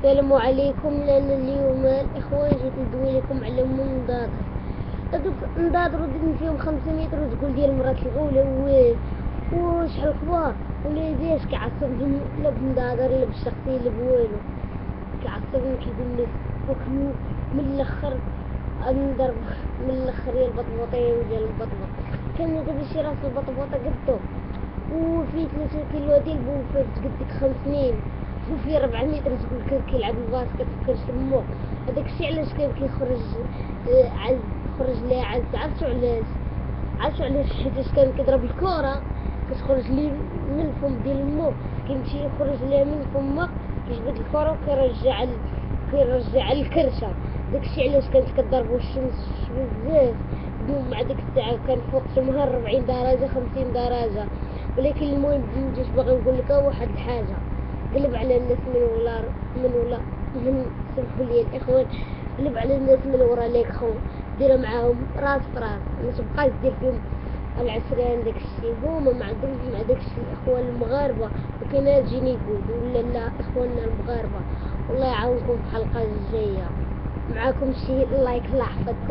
السلام عليكم. لأن اليوم الإخوان جيت ندوي لكم على منضادر هذوك نضادرو درنا فيهم خمسة متر وتقول ديال مرات الأولى و وشحال ولا دياش كيعصبهم لا بنضادر لا بالشخصية لا بوالو. كيعصبني كيقول لي وكلو من الآخر نضرب من الآخر يا البطبوطين ديال البطبوط كان دابا شي راس البطبوطة قدو. وفيه ثلاثة كيلو ديال بوفات قد ديك سنين وفيه ربع متر تقول كان كيلعب الباسكت وكان شمو هذاك الشيء علاش كان كيخرج آه، عز خرج ليه عز عرفتو علاش؟ عرفتو علاش؟ حيتاش كان كيضرب الكرة كتخرج ليه من الفم ديال مو. كيمشي يخرج ليه من فمه كيجبد الكرة وكيرجع. كيرجع الكرشة. داكشي علاش كانت كضربو الشمس بزاف. مع ديك الساعة كان فوق شمها ربعين درجة خمسين درجة. ولكن المهم مجيش باغي نقول لك واحد الحاجة. قلب على الناس من ولا من ولا من سمحوا لي الإخوان. قلب على الناس من ورا ليك خو دير معاهم راس براس ما تبقاش دير فيهم العسران داك الشيء. هما ما عندهمش مع داك الشيء الإخوان المغاربة. وكاين تجيني يقول ولا لا إخواننا المغاربة. والله يعاونكم في الحلقة الجاية. معاكم شي لايك الله يحفظكم